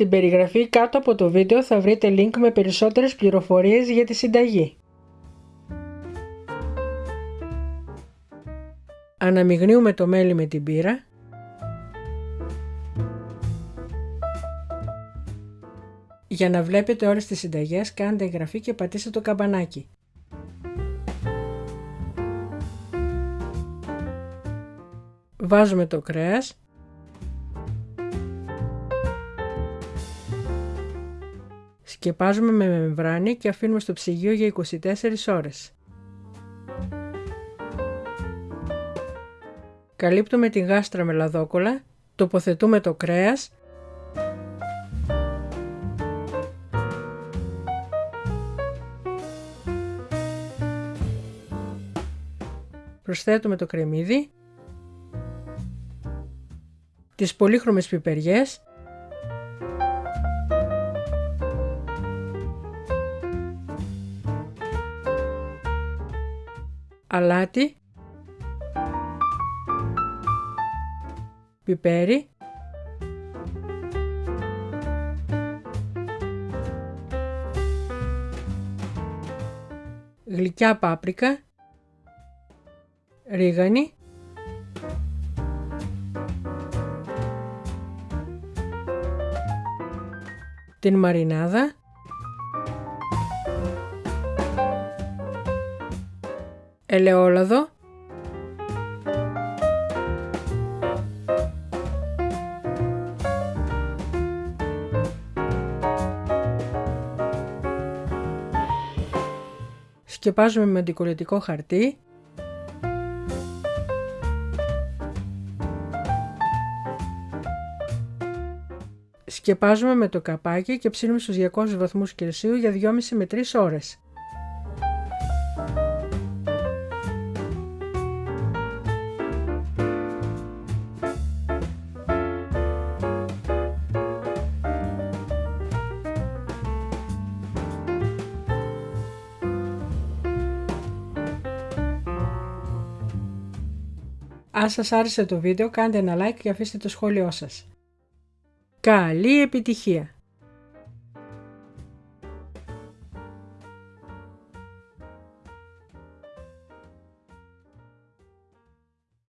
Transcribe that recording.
Στην περιγραφή κάτω από το βίντεο θα βρείτε link με περισσότερες πληροφορίες για τη συνταγή. Αναμειγνύουμε το μέλι με την πύρα. Για να βλέπετε όλες τις συνταγές κάντε εγγραφή και πατήστε το καμπανάκι. Βάζουμε το κρέας Σκεπάζουμε με μεμβράνη και αφήνουμε στο ψυγείο για 24 ώρες. Καλύπτουμε την γάστρα με λαδόκολα, τοποθετούμε το κρέας. Προσθέτουμε το κρεμμύδι, τις πολύχρωμες πιπεριές αλάτι, πιπέρι, γλυκιά πάπρικα, ρίγανη, την μαρινάδα, ελαιόλαδο, σκεπάζουμε με αντικολλητικό χαρτί Σκεπάζουμε με το καπάκι και ψήνουμε στους 200 βαθμούς Κελσίου για 2,5 με 3 ώρες. Αν σας άρεσε το βίντεο κάντε ένα like και αφήστε το σχόλιο σας. Καλή επιτυχία!